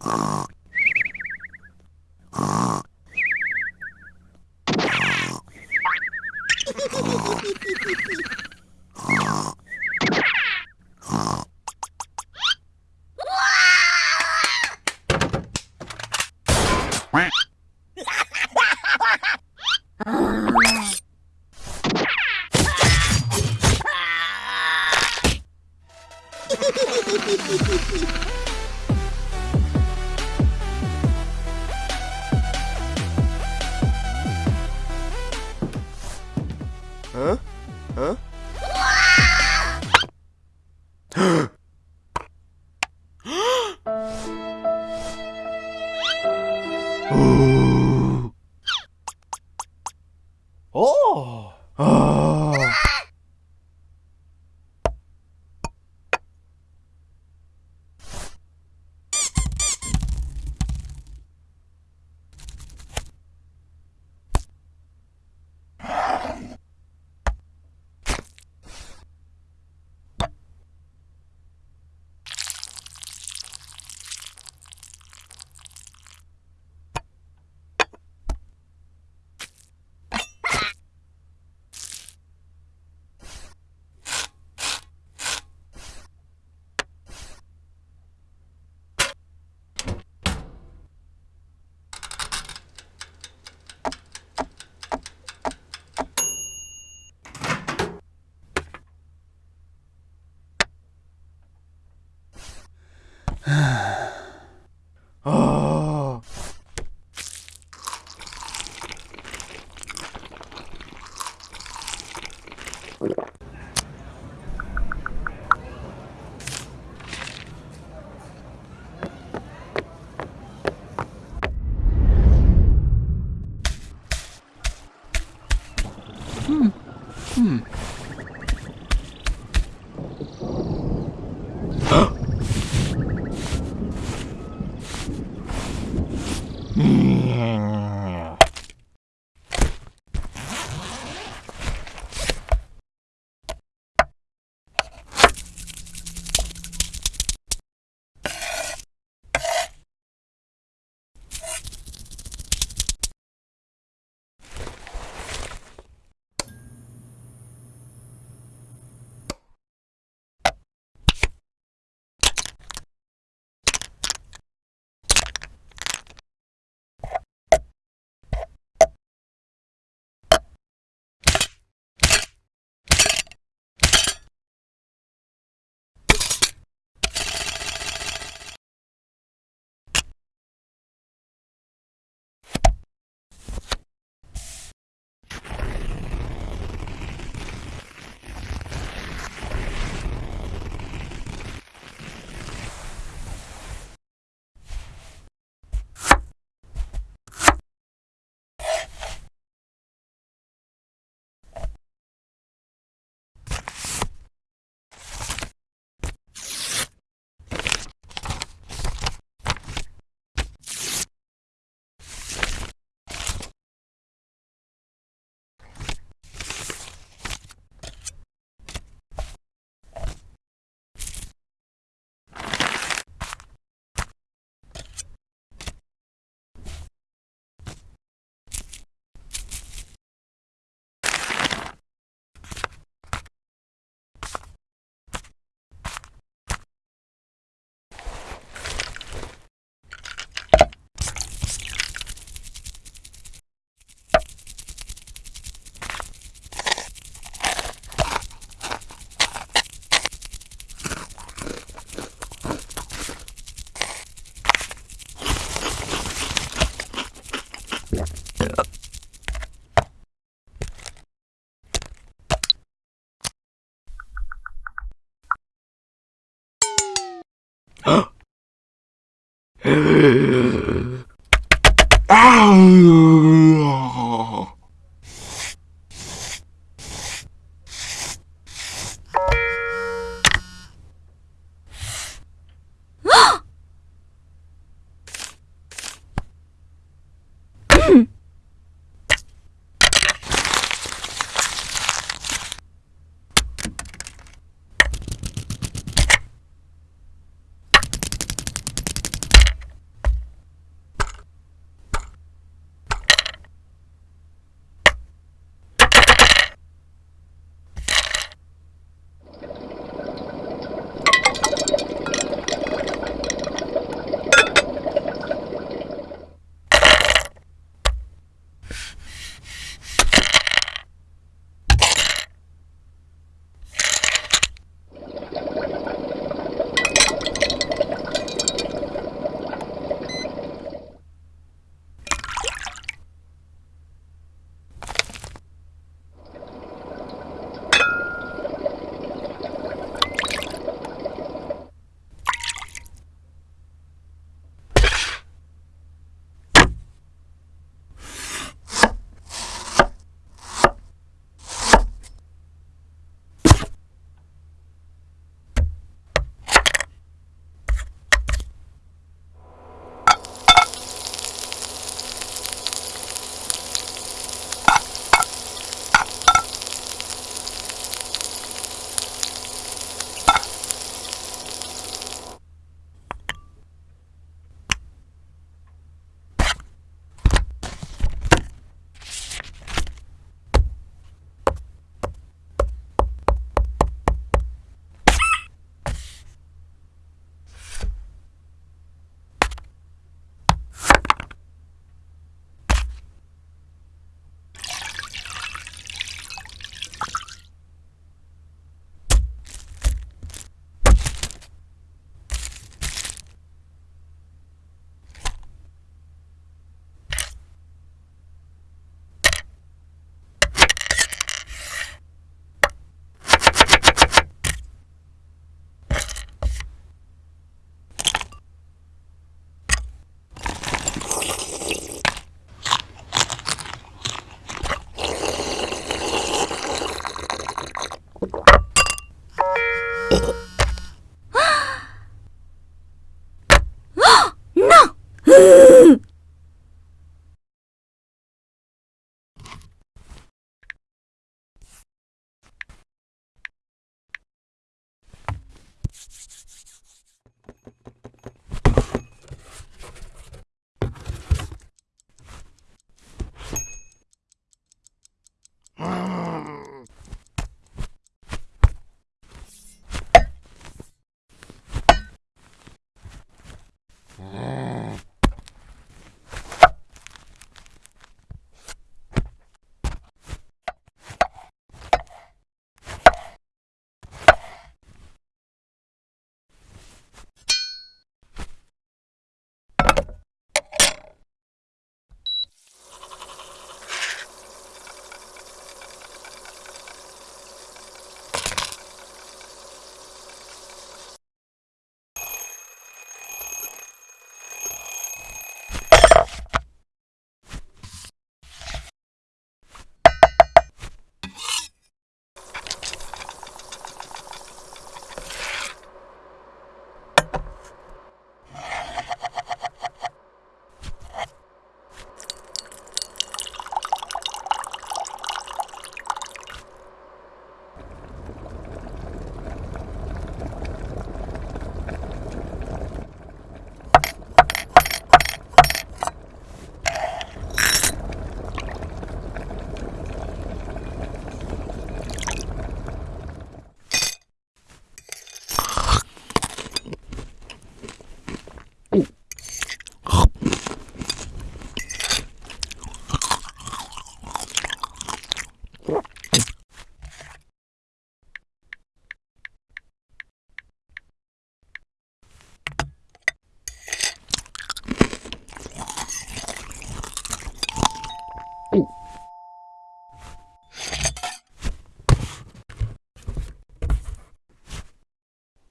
Huh? Ooh. 아 우. Ugh.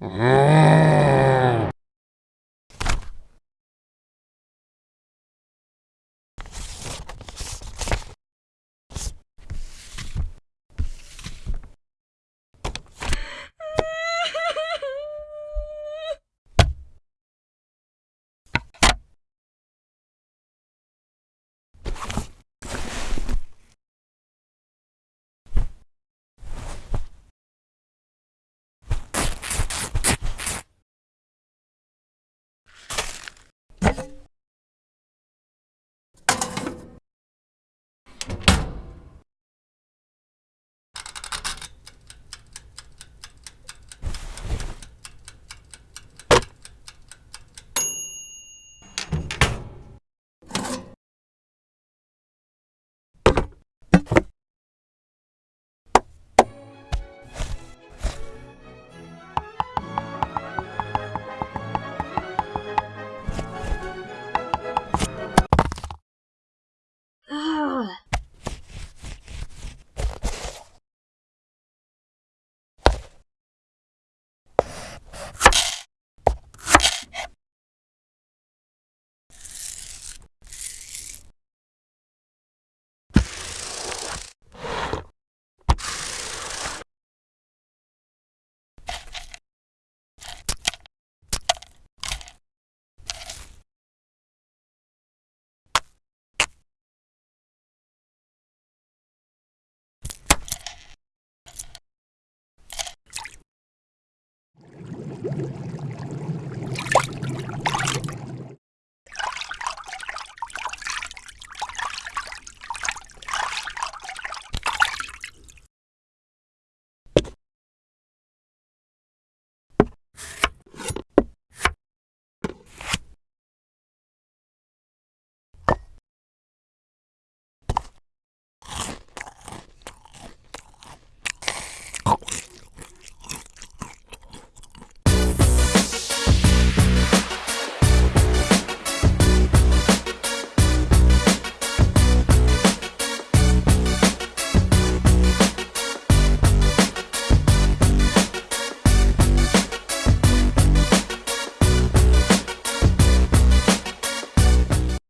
うん。